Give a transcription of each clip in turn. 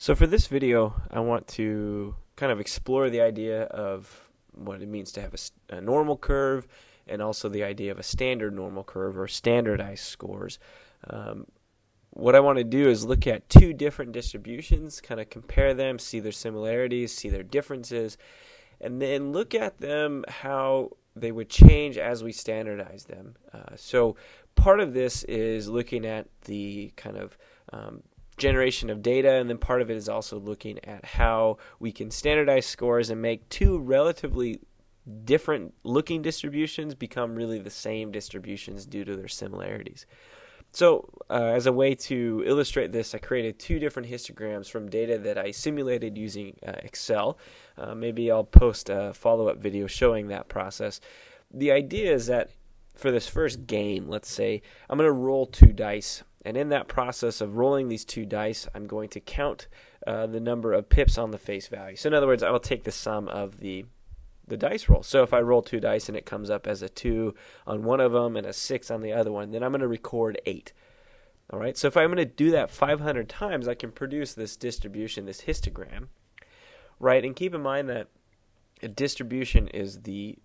So for this video, I want to kind of explore the idea of what it means to have a, a, normal curve and also the idea of a standard normal curve or standardized scores. Um, what I want to do is look at two different distributions, kind of compare them, see their similarities, see their differences, and then look at them how they would change as we standardize them. Uh, so part of this is looking at the kind of um, generation of data, and then part of it is also looking at how we can standardize scores and make two relatively different looking distributions become really the same distributions due to their similarities. So, uh, as a way to illustrate this, I created two different histograms from data that I simulated using uh, Excel. Uh, maybe I'll post a follow up video showing that process. The idea is that for this first game, let's say, I'm going to roll two dice and in that process of rolling these two dice, I'm going to count uh, the number of pips on the face value. So in other words, I will take the sum of the the dice roll. So if I roll two dice and it comes up as a two on one of them and a six on the other one, then I'm going to record eight. All right. So if I'm going to do that 500 times, I can produce this distribution, this histogram, right? And keep in mind that a distribution is the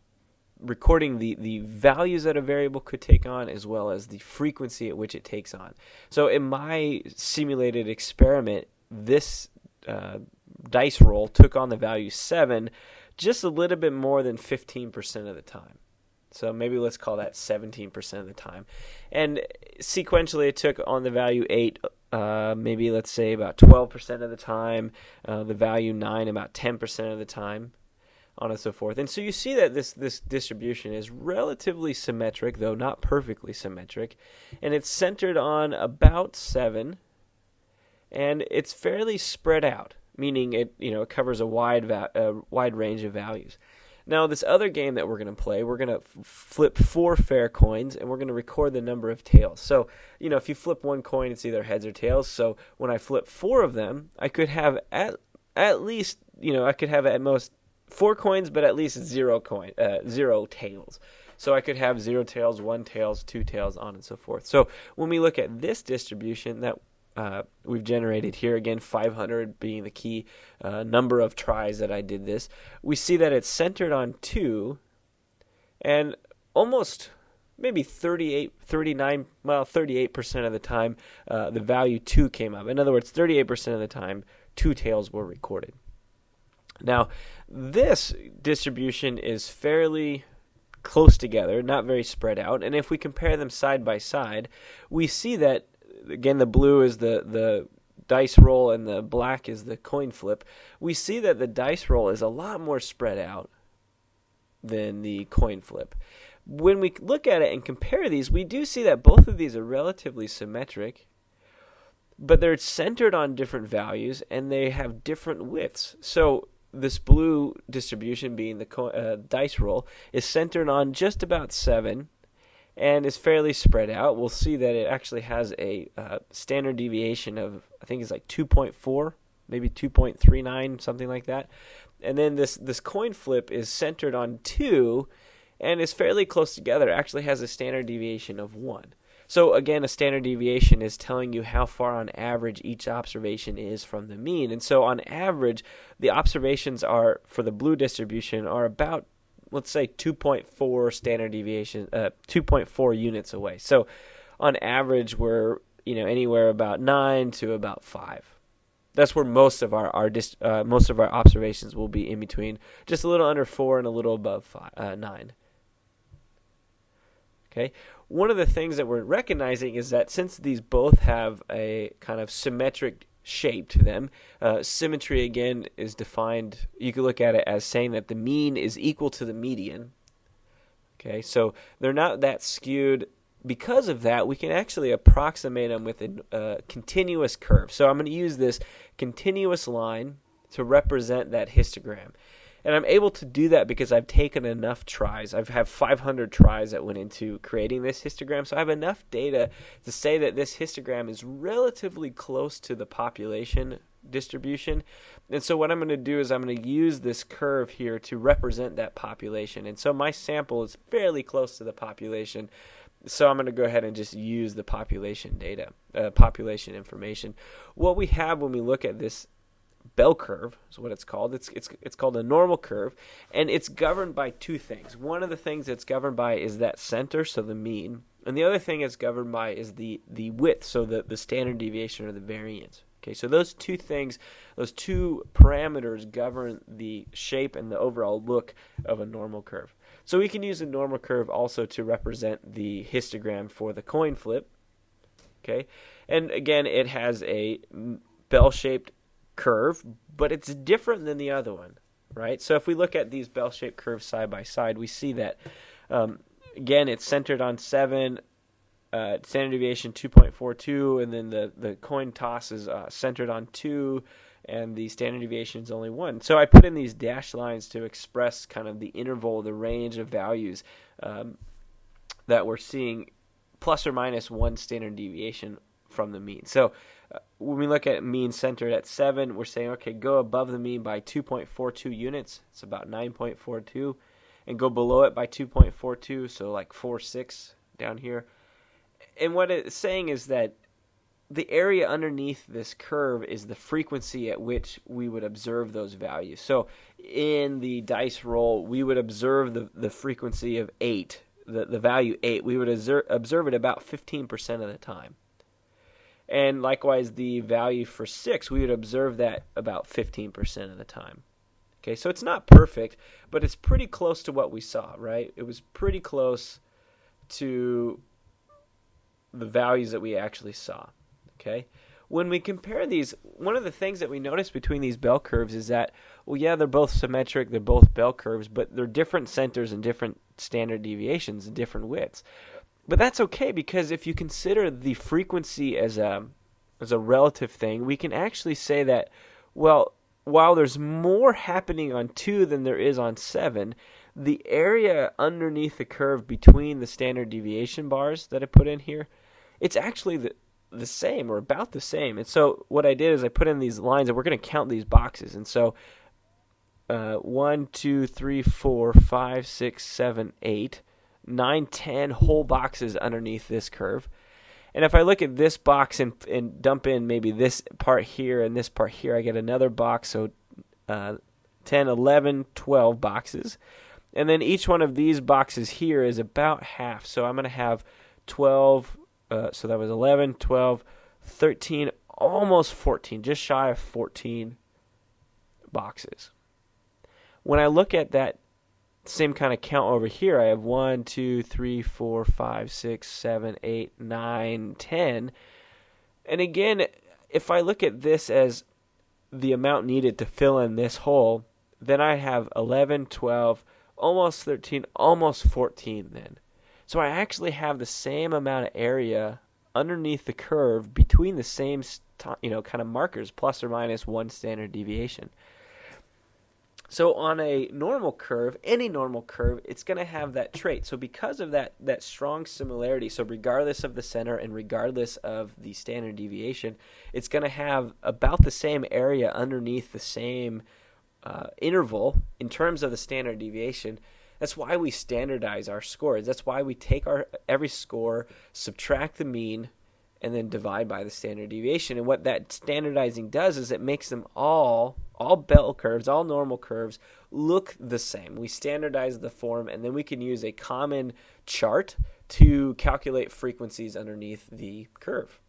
recording the, the values that a variable could take on as well as the frequency at which it takes on. So in my simulated experiment, this uh, dice roll took on the value 7 just a little bit more than 15% of the time. So maybe let's call that 17% of the time. And sequentially, it took on the value 8, uh, maybe let's say about 12% of the time, uh, the value 9 about 10% of the time on and so forth. And so you see that this this distribution is relatively symmetric, though not perfectly symmetric, and it's centered on about seven, and it's fairly spread out, meaning it you know it covers a wide va- a wide range of values. Now, this other game that we're going to play, we're going to f- flip four fair coins and we're going to record the number of tails. So, you know, if you flip one coin, it's either heads or tails. So, when I flip four of them, I could have at at least, you know, I could have at most four coins, but at least zero coin, uh, zero tails. So I could have zero tails, one tails, two tails, on and so forth. So when we look at this distribution that uh, we've generated here, again 500 being the key uh, number of tries that I did this, we see that it's centered on two, and almost maybe 38, 39, well 38% of the time uh, the value two came up. In other words, 38% of the time two tails were recorded. Now, this distribution is fairly close together, not very spread out. And if we compare them side by side, we see that again the blue is the the dice roll and the black is the coin flip. We see that the dice roll is a lot more spread out than the coin flip. When we look at it and compare these, we do see that both of these are relatively symmetric, but they're centered on different values and they have different widths. So this blue distribution being the co- uh, dice roll is centered on just about seven and is fairly spread out. We'll see that it actually has a uh, standard deviation of I think it's like 2.4, maybe 2.39, something like that. And then this this coin flip is centered on two and is fairly close together. Actually has a standard deviation of one. So again, a standard deviation is telling you how far on average each observation is from the mean. And so on average, the observations are for the blue distribution are about let's say 2.4 standard deviation uh, 2.4 units away. So on average we're, you know, anywhere about 9 to about 5 that's where most of our our uh, most of our observations will be in between, just a little under four and a little above five, uh, nine. Okay, one of the things that we're recognizing is that since these both have a kind of symmetric shape to them, uh, symmetry again is defined. You could look at it as saying that the mean is equal to the median. Okay, so they're not that skewed. Because of that, we can actually approximate them with a continuous curve. So I'm going to use this continuous line to represent that histogram. And I'm able to do that because I've taken enough tries. I've had 500 tries that went into creating this histogram. So I have enough data to say that this histogram is relatively close to the population distribution. And so what I'm going to do is I'm going to use this curve here to represent that population. And so my sample is fairly close to the population. So I'm going to go ahead and just use the population data, uh, population information. What we have when we look at this bell curve is what it's called. It's it's it's called a normal curve, and it's governed by two things. One of the things it's governed by is that center, so the mean, and the other thing it's governed by is the the width, so the the standard deviation or the variance. Okay, so those two things, those two parameters govern the shape and the overall look of a normal curve. So we can use a normal curve also to represent the histogram for the coin flip. Okay, and again, it has a bell-shaped curve, but it's different than the other one, right? So if we look at these bell-shaped curves side by side, we see that um, again it's centered on seven, uh, standard deviation 2.42, and then the the coin toss is uh, centered on two, and the standard deviation is only one. So I put in these dashed lines to express kind of the interval, the range of values um, that we're seeing, plus or minus one standard deviation from the mean. So when we look at mean centered at 7, we're saying, okay, go above the mean by 2.42 units. It's about 9.42. And go below it by 2.42, so like 4.6 down here. And what it's saying is that the area underneath this curve is the frequency at which we would observe those values. So in the dice roll, we would observe the, the frequency of 8, the, the value 8. We would observe, observe it about 15% of the time. And likewise, the value for 6, we would observe that about 15% of the time. Okay, so it's not perfect, but it's pretty close to what we saw, right? It was pretty close to the values that we actually saw. Okay? When we compare these, one of the things that we notice between these bell curves is that, well, yeah, they're both symmetric, they're both bell curves, but they're different centers and different standard deviations and different widths. But that's okay because if you consider the frequency as a as a relative thing, we can actually say that well, while there's more happening on 2 than there is on 7, the area underneath the curve between the standard deviation bars that I put in here, it's actually the the same or about the same. And so what I did is I put in these lines and we're going to count these boxes. And so uh, 1, 2, 3, 4, 5, 6, 7, 8 nine, ten whole boxes underneath this curve. And if I look at this box and, and dump in maybe this part here and this part here, I get another box. So uh, 10, 11, 12 boxes. And then each one of these boxes here is about half. So I'm going to have 12, uh, so that was 11, 12, 13, almost 14, just shy of 14 boxes. When I look at that same kind of count over here. I have one, two, three, four, five, six, seven, eight, nine, ten. And again, if I look at this as the amount needed to fill in this hole, then I have 11, 12, almost 13, almost 14 then. So I actually have the same amount of area underneath the curve between the same you know kind of markers plus or minus one standard deviation. So on a normal curve, any normal curve, it's going to have that trait. So because of that that strong similarity, so regardless of the center and regardless of the standard deviation, it's going to have about the same area underneath the same uh, interval in terms of the standard deviation. That's why we standardize our scores. That's why we take our every score, subtract the mean, and then divide by the standard deviation. And what that standardizing does is it makes them all, all bell curves, all normal curves, look the same. We standardize the form, and then we can use a common chart to calculate frequencies underneath the curve.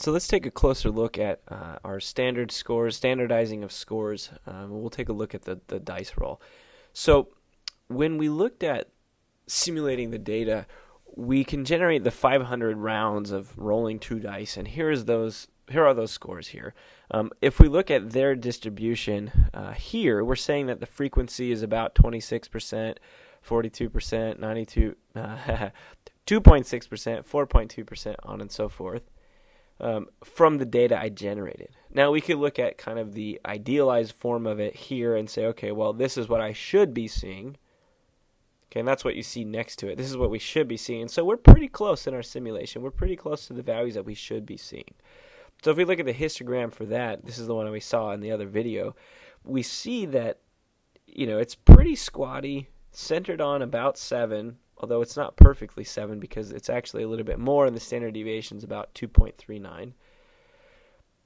So let's take a closer look at uh, our standard scores, standardizing of scores. Um, we'll take a look at the, the dice roll. So when we looked at simulating the data, we can generate the 500 rounds of rolling two dice, and here's those. Here are those scores here. Um, if we look at their distribution uh, here, we're saying that the frequency is about 26%, 42%, 92, uh, 2.6%, 4.2%, on and so forth um, from the data I generated. Now we could look at kind of the idealized form of it here and say, okay, well, this is what I should be seeing. Okay, and that's what you see next to it. This is what we should be seeing. So we're pretty close in our simulation. We're pretty close to the values that we should be seeing. So if we look at the histogram for that, this is the one we saw in the other video, we see that, you know, it's pretty squatty. centered on about 7, although it's not perfectly 7 because it's actually a little bit more, and the standard deviation is about 2.39.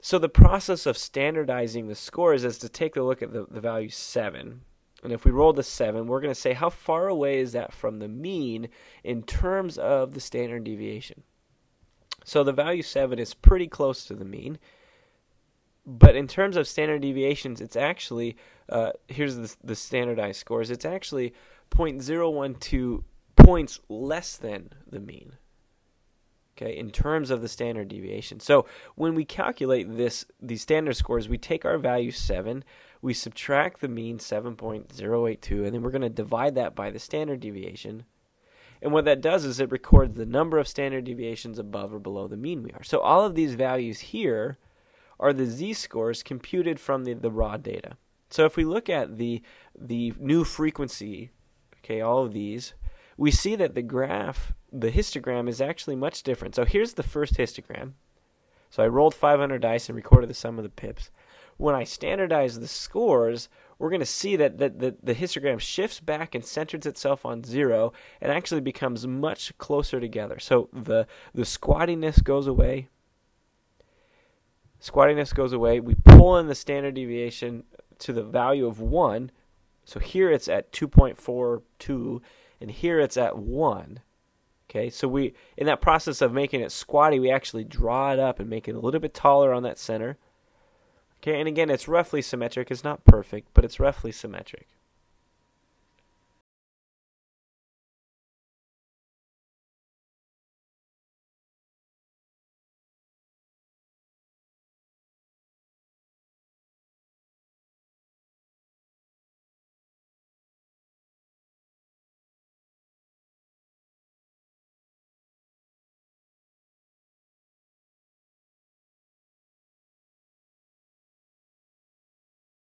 So the process of standardizing the scores is to take a look at the, the value 7. And if we roll the 7, we're going to say how far away is that from the mean in terms of the standard deviation. So the value 7 is pretty close to the mean. But in terms of standard deviations, it's actually, uh, here's the, the standardized scores, it's actually 0.012 points less than the mean. Okay, in terms of the standard deviation. So when we calculate this, these standard scores, we take our value 7, we subtract the mean 7.082, and then we're going to divide that by the standard deviation. And what that does is it records the number of standard deviations above or below the mean we are. So all of these values here are the z-scores computed from the, the raw data. So if we look at the the new frequency, okay, all of these, we see that the graph, the histogram is actually much different. So here's the first histogram. So I rolled 500 dice and recorded the sum of the pips. When I standardize the scores, we're going to see that, that, that the histogram shifts back and centers itself on zero and actually becomes much closer together. So the, the squattiness goes away, squattiness goes away. We pull in the standard deviation to the value of 1. So here it's at 2.42 and here it's at 1. Okay, so we in that process of making it squatty, we actually draw it up and make it a little bit taller on that center. Okay, and again, it's roughly symmetric. It's not perfect, but it's roughly symmetric.